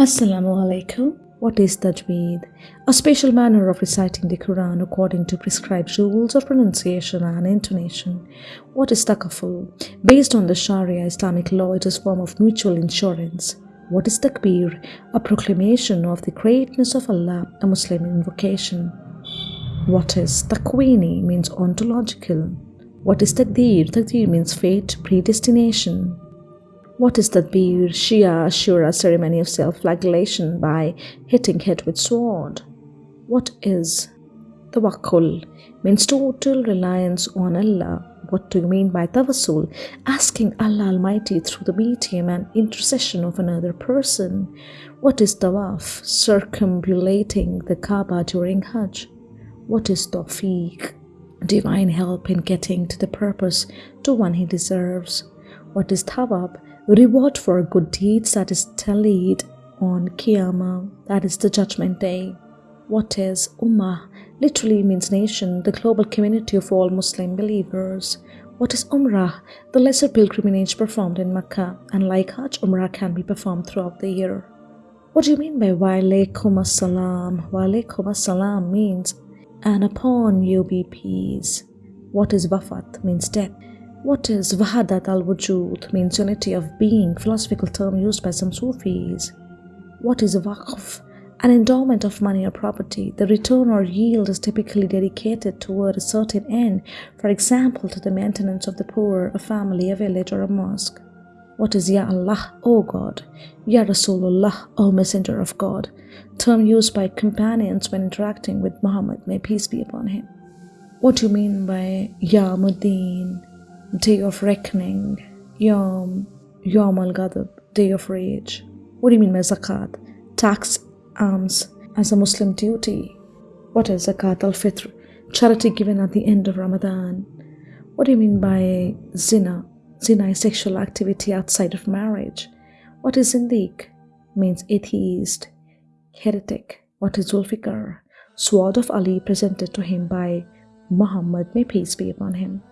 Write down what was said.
Assalamu alaikum. What is Tajweed? A special manner of reciting the Quran according to prescribed rules of pronunciation and intonation. What is Takaful? Based on the Sharia Islamic law, it is a form of mutual insurance. What is Takbir? A proclamation of the greatness of Allah, a Muslim invocation. What is Takwini? Means ontological. What is Takdir? Takdir means fate, predestination. What is Tatbir? Shia Ashura ceremony of self-flagellation by hitting head with sword. What is Tawakkul? Means total reliance on Allah. What do you mean by Tawassul? Asking Allah Almighty through the medium and intercession of another person. What is Tawaf? Circumambulating the Kaaba during Hajj. What is Tawfiq? Divine help in getting to the purpose to one he deserves. What is Thawab? reward for good deeds that is tallied on Qiyamah, that is the judgment day. What is Ummah? Literally means nation, the global community of all Muslim believers. What is Umrah? The lesser pilgrimage performed in Mecca, and like Hajj, Umrah can be performed throughout the year. What do you mean by Walaikum Assalam? Walaikum Assalam means, and upon you be peace. What is Wafat? Means death. What is Wahadat al Wujud means unity of being, philosophical term used by some Sufis. What is Waqf? An endowment of money or property. The return or yield is typically dedicated toward a certain end, for example, to the maintenance of the poor, a family, a village, or a mosque. What is Ya Allah, O God? Ya Rasulullah, O Messenger of God, term used by companions when interacting with Muhammad, may peace be upon him. What do you mean by Yawm ad-Din? Day of reckoning, Yom, Yom al Ghadab, day of rage. What do you mean by zakat? Tax alms as a Muslim duty. What is zakat al fitr? Charity given at the end of Ramadan. What do you mean by zina? Zina is sexual activity outside of marriage. What is zindiq? Means atheist, heretic. What is Zulfikar? Sword of Ali presented to him by Muhammad, may peace be upon him.